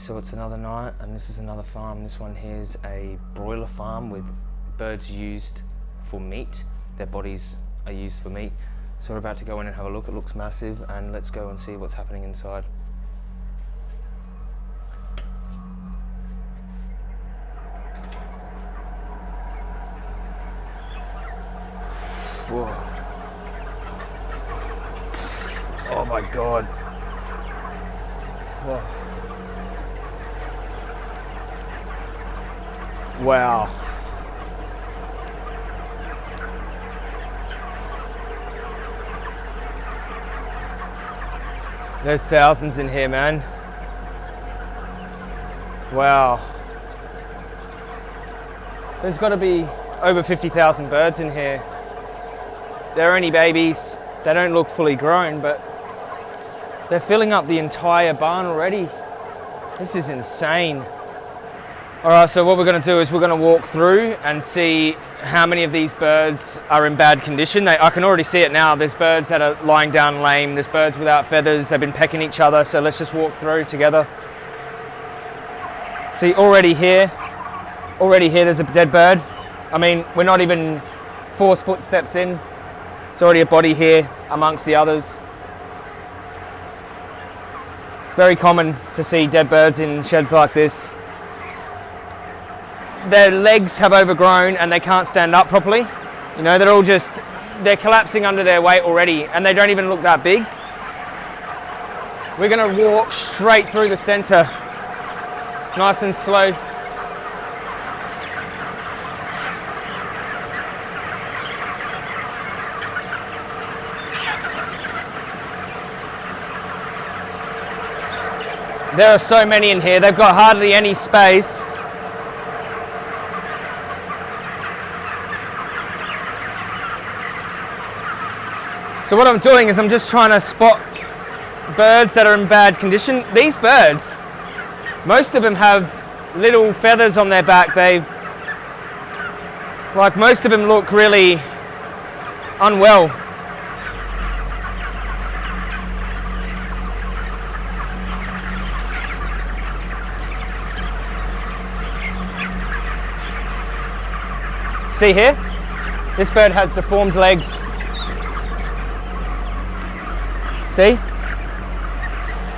so it's another night and this is another farm. This one here is a broiler farm with birds used for meat. Their bodies are used for meat. So we're about to go in and have a look. It looks massive and let's go and see what's happening inside. Whoa. Oh my God. Whoa. Wow. There's thousands in here, man. Wow. There's got to be over 50,000 birds in here. They're only babies. They don't look fully grown, but they're filling up the entire barn already. This is insane. All right, so what we're gonna do is we're gonna walk through and see how many of these birds are in bad condition. They, I can already see it now. There's birds that are lying down lame. There's birds without feathers. They've been pecking each other. So let's just walk through together. See, already here, already here, there's a dead bird. I mean, we're not even four footsteps in. There's already a body here amongst the others. It's very common to see dead birds in sheds like this their legs have overgrown and they can't stand up properly. You know, they're all just, they're collapsing under their weight already and they don't even look that big. We're gonna walk straight through the center, nice and slow. There are so many in here, they've got hardly any space. So what I'm doing is I'm just trying to spot birds that are in bad condition. These birds, most of them have little feathers on their back. They, like most of them look really unwell. See here? This bird has deformed legs See?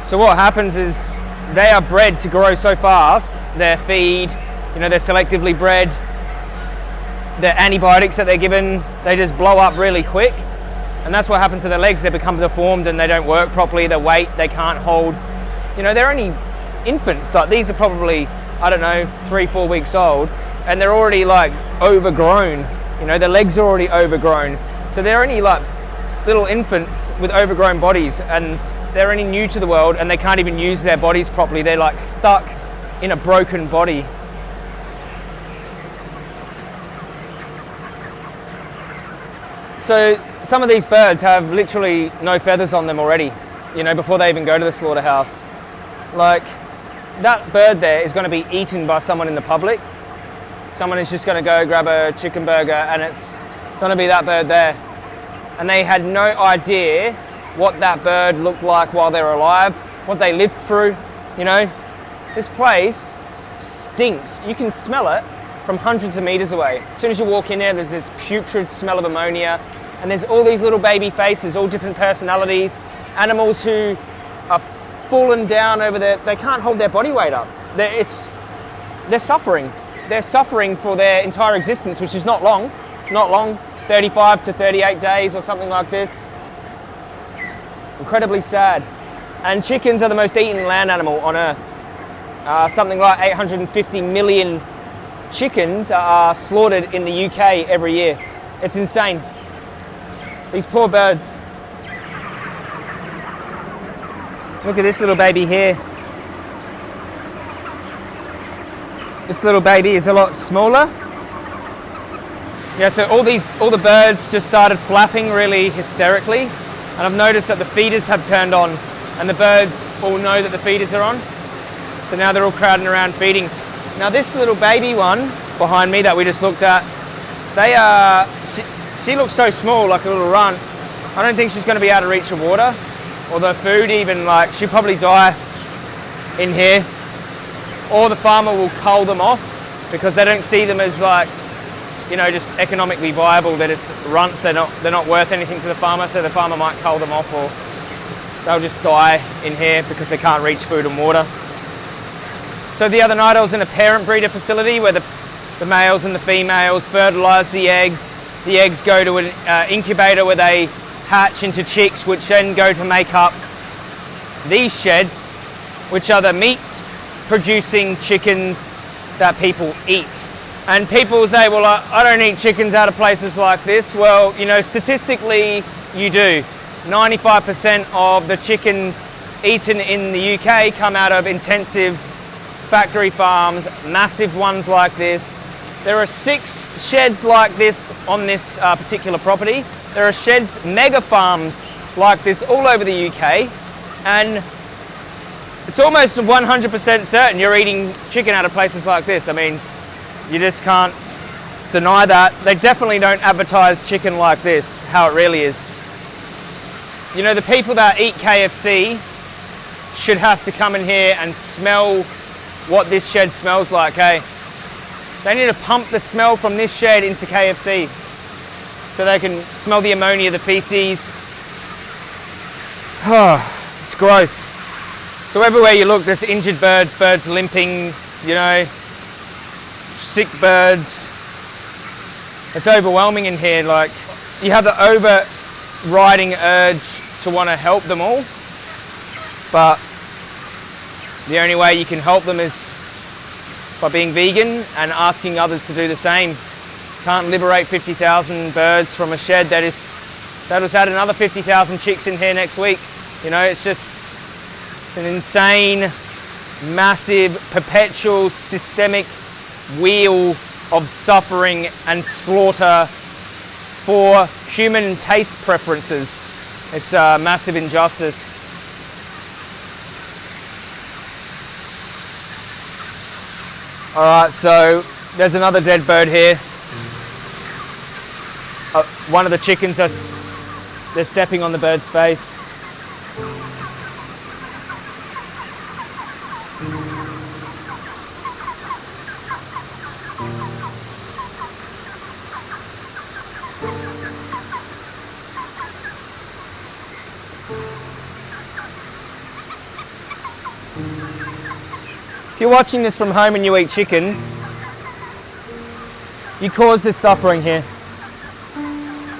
So what happens is they are bred to grow so fast, their feed, you know, they're selectively bred, the antibiotics that they're given, they just blow up really quick. And that's what happens to their legs. They become deformed and they don't work properly. Their weight, they can't hold. You know, they're only infants. Like these are probably, I don't know, three, four weeks old. And they're already like overgrown. You know, their legs are already overgrown. So they're only like little infants with overgrown bodies and they're only new to the world and they can't even use their bodies properly. They're like stuck in a broken body. So some of these birds have literally no feathers on them already, you know, before they even go to the slaughterhouse. Like that bird there is going to be eaten by someone in the public. Someone is just going to go grab a chicken burger and it's going to be that bird there and they had no idea what that bird looked like while they were alive, what they lived through, you know. This place stinks. You can smell it from hundreds of meters away. As soon as you walk in there, there's this putrid smell of ammonia, and there's all these little baby faces, all different personalities, animals who are fallen down over there. They can't hold their body weight up. They're, it's, they're suffering. They're suffering for their entire existence, which is not long, not long. 35 to 38 days or something like this. Incredibly sad. And chickens are the most eaten land animal on earth. Uh, something like 850 million chickens are slaughtered in the UK every year. It's insane. These poor birds. Look at this little baby here. This little baby is a lot smaller yeah, so all these, all the birds just started flapping really hysterically. And I've noticed that the feeders have turned on and the birds all know that the feeders are on. So now they're all crowding around feeding. Now this little baby one behind me that we just looked at, they are, she, she looks so small, like a little runt. I don't think she's gonna be able to reach the water or the food even, like she'll probably die in here. or the farmer will cull them off because they don't see them as like, you know, just economically viable. They're just runts. They're not they're not worth anything to the farmer, so the farmer might cull them off or they'll just die in here because they can't reach food and water. So the other night I was in a parent breeder facility where the, the males and the females fertilise the eggs. The eggs go to an uh, incubator where they hatch into chicks, which then go to make up these sheds, which are the meat producing chickens that people eat. And people say, well, I, I don't eat chickens out of places like this. Well, you know, statistically, you do. 95% of the chickens eaten in the UK come out of intensive factory farms, massive ones like this. There are six sheds like this on this uh, particular property. There are sheds, mega farms like this all over the UK. And it's almost 100% certain you're eating chicken out of places like this. I mean, you just can't deny that. They definitely don't advertise chicken like this, how it really is. You know, the people that eat KFC should have to come in here and smell what this shed smells like, hey? They need to pump the smell from this shed into KFC so they can smell the ammonia, the feces. it's gross. So everywhere you look, there's injured birds, birds limping, you know, sick birds. It's overwhelming in here. Like, you have the overriding urge to want to help them all. But the only way you can help them is by being vegan and asking others to do the same. Can't liberate 50,000 birds from a shed that is that has had another 50,000 chicks in here next week. You know, it's just it's an insane, massive, perpetual, systemic wheel of suffering and slaughter for human taste preferences. It's a massive injustice. All right, so there's another dead bird here. Uh, one of the chickens, are, they're stepping on the bird's face. Watching this from home and you eat chicken, you cause this suffering here.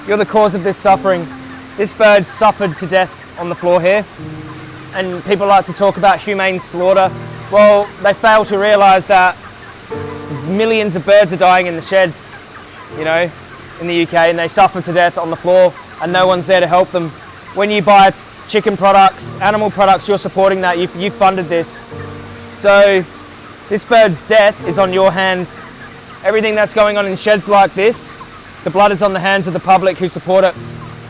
You're the cause of this suffering. This bird suffered to death on the floor here. And people like to talk about humane slaughter. Well, they fail to realise that millions of birds are dying in the sheds, you know, in the UK, and they suffer to death on the floor, and no one's there to help them. When you buy chicken products, animal products, you're supporting that. You've, you've funded this. So this bird's death is on your hands. Everything that's going on in sheds like this, the blood is on the hands of the public who support it.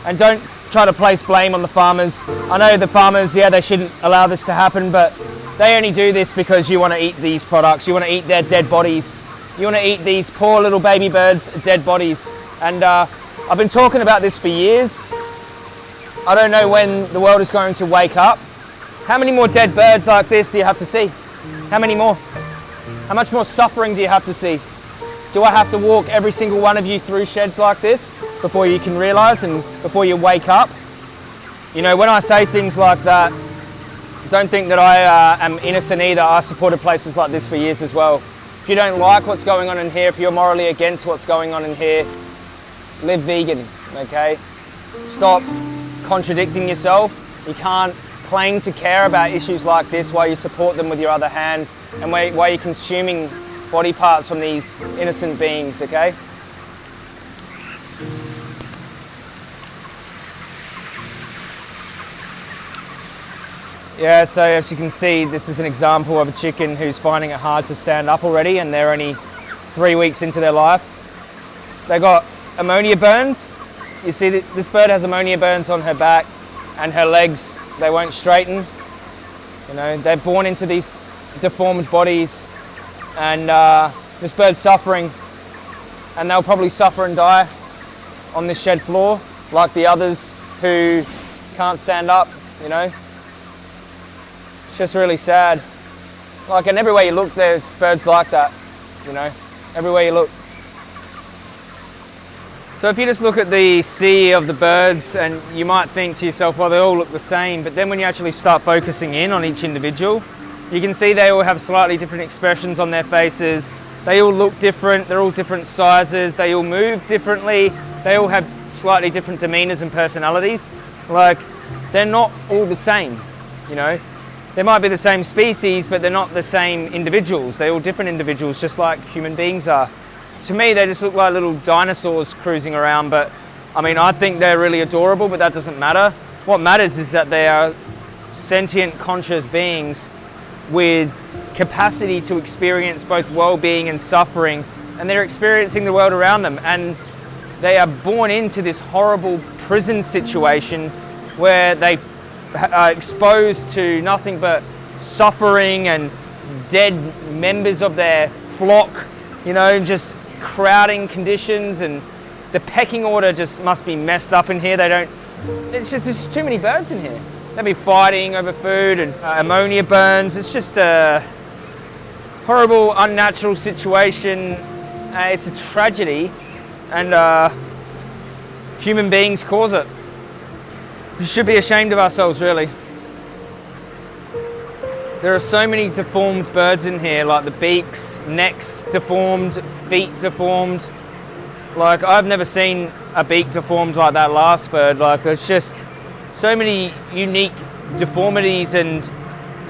And don't try to place blame on the farmers. I know the farmers, yeah, they shouldn't allow this to happen, but they only do this because you want to eat these products. You want to eat their dead bodies. You want to eat these poor little baby birds' dead bodies. And uh, I've been talking about this for years. I don't know when the world is going to wake up. How many more dead birds like this do you have to see? How many more? How much more suffering do you have to see? Do I have to walk every single one of you through sheds like this before you can realise and before you wake up? You know, when I say things like that, don't think that I uh, am innocent either. I supported places like this for years as well. If you don't like what's going on in here, if you're morally against what's going on in here, live vegan, okay? Stop contradicting yourself. You can't claim to care about issues like this while you support them with your other hand and while you're consuming body parts from these innocent beings, okay? Yeah, so as you can see, this is an example of a chicken who's finding it hard to stand up already and they're only three weeks into their life. They got ammonia burns. You see, this bird has ammonia burns on her back and her legs they won't straighten. You know, they're born into these deformed bodies and uh, this bird's suffering and they'll probably suffer and die on this shed floor like the others who can't stand up, you know. It's just really sad. Like, and everywhere you look, there's birds like that, you know, everywhere you look. So if you just look at the sea of the birds and you might think to yourself, well, they all look the same, but then when you actually start focusing in on each individual, you can see they all have slightly different expressions on their faces. They all look different, they're all different sizes, they all move differently, they all have slightly different demeanors and personalities. Like, they're not all the same, you know. They might be the same species, but they're not the same individuals. They're all different individuals, just like human beings are. To me, they just look like little dinosaurs cruising around, but I mean, I think they're really adorable, but that doesn't matter. What matters is that they are sentient, conscious beings with capacity to experience both well-being and suffering, and they're experiencing the world around them. And they are born into this horrible prison situation where they are exposed to nothing but suffering and dead members of their flock, you know, just crowding conditions and the pecking order just must be messed up in here. They don't, it's just, there's too many birds in here. They'll be fighting over food and uh, ammonia burns. It's just a horrible, unnatural situation. Uh, it's a tragedy and uh, human beings cause it. We should be ashamed of ourselves, really. There are so many deformed birds in here, like the beaks, necks deformed, feet deformed. Like, I've never seen a beak deformed like that last bird. Like, there's just so many unique deformities and,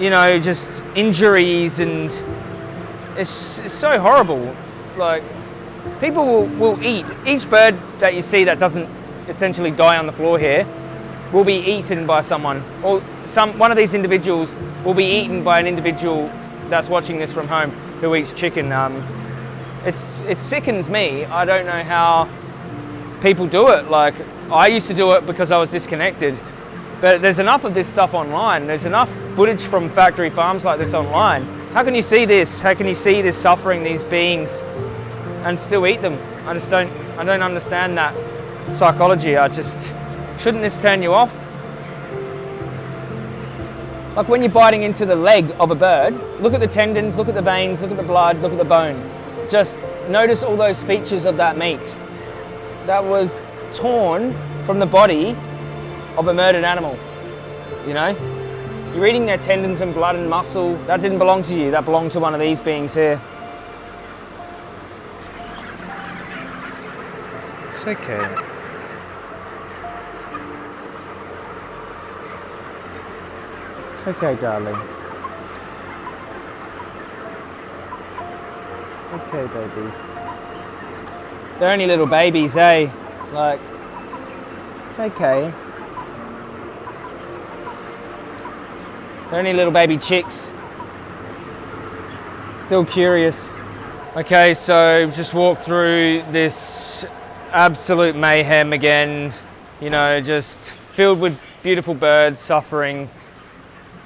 you know, just injuries and it's, it's so horrible. Like, people will, will eat. Each bird that you see that doesn't essentially die on the floor here will be eaten by someone or some one of these individuals will be eaten by an individual that's watching this from home who eats chicken. Um, it's, it sickens me. I don't know how people do it. Like I used to do it because I was disconnected, but there's enough of this stuff online. There's enough footage from factory farms like this online. How can you see this? How can you see this suffering, these beings, and still eat them? I just don't, I don't understand that psychology. I just, Shouldn't this turn you off? Like when you're biting into the leg of a bird, look at the tendons, look at the veins, look at the blood, look at the bone. Just notice all those features of that meat. That was torn from the body of a murdered animal. You know? You're eating their tendons and blood and muscle. That didn't belong to you, that belonged to one of these beings here. It's okay. Okay, darling. Okay, baby. They're only little babies, eh? Like, it's okay. They're only little baby chicks. Still curious. Okay, so just walked through this absolute mayhem again. You know, just filled with beautiful birds suffering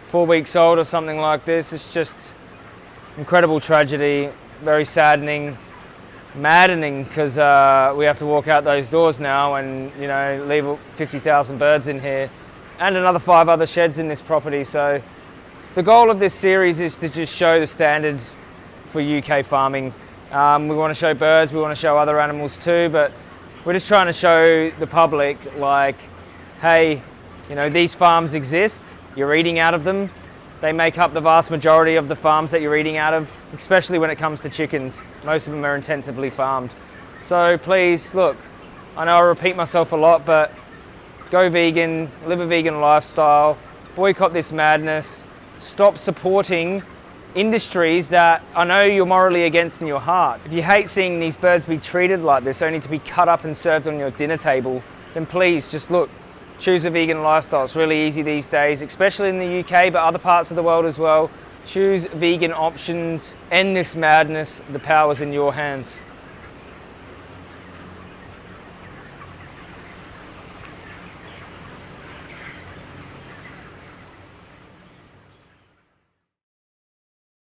four weeks old or something like this. It's just incredible tragedy, very saddening, maddening because uh, we have to walk out those doors now and you know leave 50,000 birds in here and another five other sheds in this property. So the goal of this series is to just show the standard for UK farming. Um, we want to show birds, we want to show other animals too, but we're just trying to show the public like, hey, you know, these farms exist you're eating out of them. They make up the vast majority of the farms that you're eating out of, especially when it comes to chickens. Most of them are intensively farmed. So please, look, I know I repeat myself a lot, but go vegan, live a vegan lifestyle, boycott this madness, stop supporting industries that I know you're morally against in your heart. If you hate seeing these birds be treated like this, only to be cut up and served on your dinner table, then please just look, choose a vegan lifestyle. It's really easy these days, especially in the UK, but other parts of the world as well. Choose vegan options, end this madness, the power's in your hands.